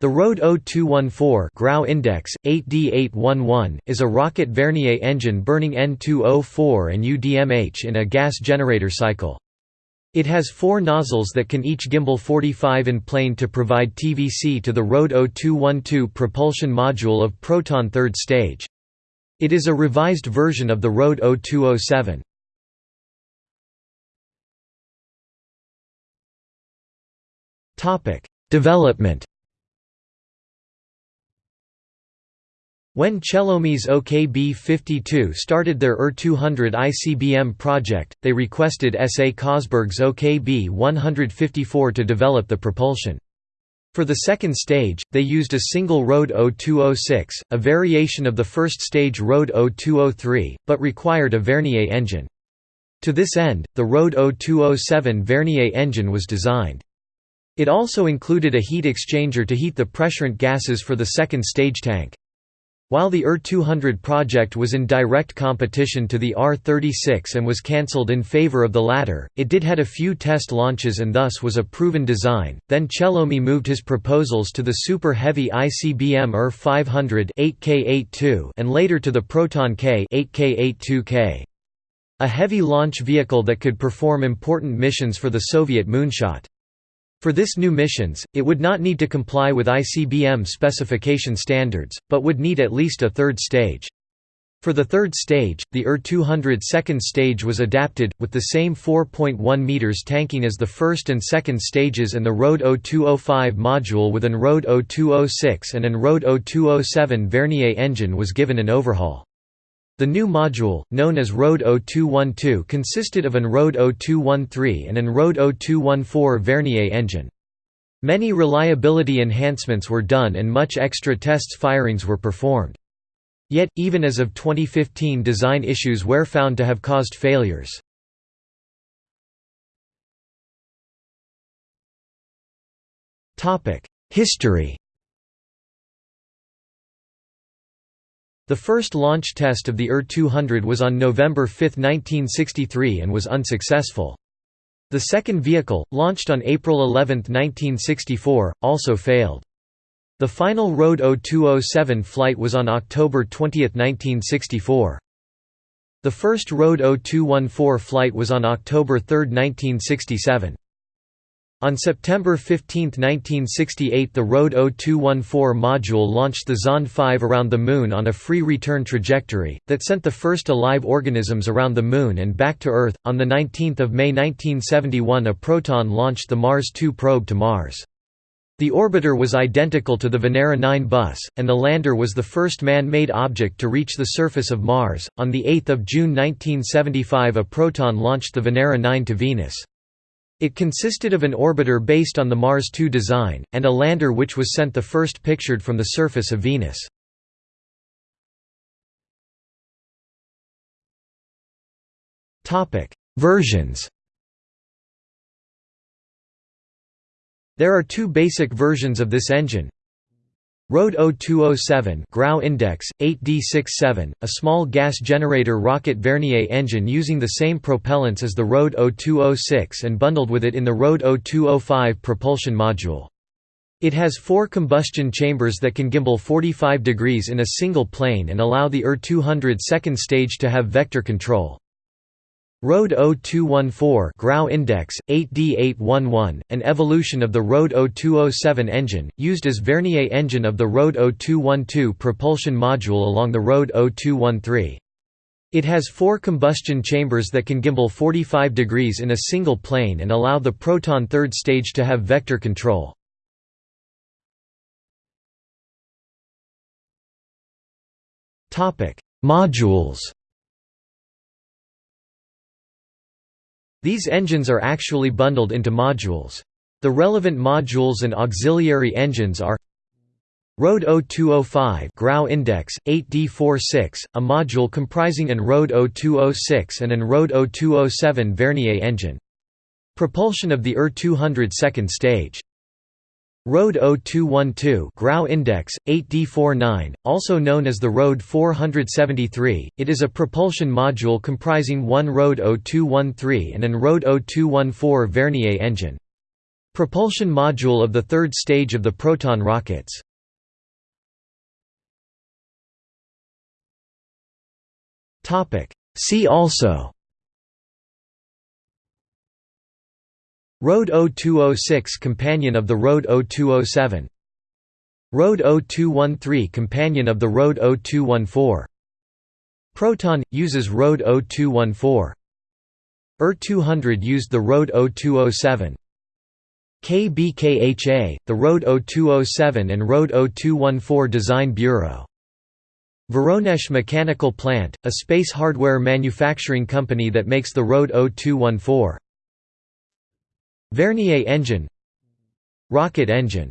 The Rode 0214 Grau Index 8D811 is a rocket Vernier engine burning N2O4 and UDMH in a gas generator cycle. It has four nozzles that can each gimbal 45 in plane to provide TVC to the Rode 0212 propulsion module of Proton third stage. It is a revised version of the Rode 0207. Development When Chelomey's OKB-52 started their UR-200 ICBM project, they requested S. A. Kosberg's OKB-154 to develop the propulsion. For the second stage, they used a single Rode 0206, a variation of the first stage Rode 0203, but required a Vernier engine. To this end, the Rode 0207 Vernier engine was designed. It also included a heat exchanger to heat the pressurant gases for the second stage tank. While the UR-200 project was in direct competition to the R-36 and was cancelled in favor of the latter, it did had a few test launches and thus was a proven design. Then Chelomey moved his proposals to the super heavy ICBM UR-500 8K82 and later to the Proton K 8K82K. A heavy launch vehicle that could perform important missions for the Soviet moonshot. For this new missions, it would not need to comply with ICBM specification standards, but would need at least a third stage. For the third stage, the UR-200 second stage was adapted, with the same 4.1 meters tanking as the first and second stages and the Rode 0205 module with an Rode 0206 and an Rode 0207 Vernier engine was given an overhaul. The new module, known as Road 0212 consisted of an Road 0213 and an Road 0214 Vernier engine. Many reliability enhancements were done and much extra tests firings were performed. Yet, even as of 2015 design issues were found to have caused failures. History The first launch test of the er UR-200 was on November 5, 1963 and was unsuccessful. The second vehicle, launched on April 11, 1964, also failed. The final Rode 0207 flight was on October 20, 1964. The first Rode 0214 flight was on October 3, 1967. On September 15, 1968 the Rode 0214 module launched the Zond 5 around the Moon on a free return trajectory, that sent the first alive organisms around the Moon and back to Earth. On 19 May 1971 a Proton launched the Mars 2 probe to Mars. The orbiter was identical to the Venera 9 bus, and the lander was the first man-made object to reach the surface of Mars. On 8 June 1975 a Proton launched the Venera 9 to Venus. It consisted of an orbiter based on the Mars 2 design, and a lander which was sent the first pictured from the surface of Venus. Versions There are two basic versions of this engine, Rode 0207 Grau Index 8D67, a small gas generator rocket Vernier engine using the same propellants as the Rode 0206 and bundled with it in the Rode 0205 propulsion module. It has four combustion chambers that can gimbal 45 degrees in a single plane and allow the UR-200 second stage to have vector control. Rode 0214 Grau Index 8D811, an evolution of the Rode 0207 engine, used as Vernier engine of the Rode 0212 propulsion module along the Rode 0213. It has four combustion chambers that can gimbal 45 degrees in a single plane and allow the Proton third stage to have vector control. Modules These engines are actually bundled into modules. The relevant modules and auxiliary engines are Rode 0205 Grau Index 8D46, a module comprising an Rode 0206 and an Rode 0207 Vernier engine. Propulsion of the er UR-200 second stage Rode 0212 Grau Index 8D49 also known as the Road 473 it is a propulsion module comprising one Rode 0213 and an Rode 0214 Vernier engine Propulsion module of the third stage of the Proton rockets. See also Road 0206 companion of the Road 0207 Road 0213 companion of the Road 0214 Proton – uses Road 0214 er ER200 used the Road 0207 KBKHA, the Road 0207 and Road 0214 Design Bureau. Voronezh Mechanical Plant, a space hardware manufacturing company that makes the Road 0214 Vernier engine Rocket engine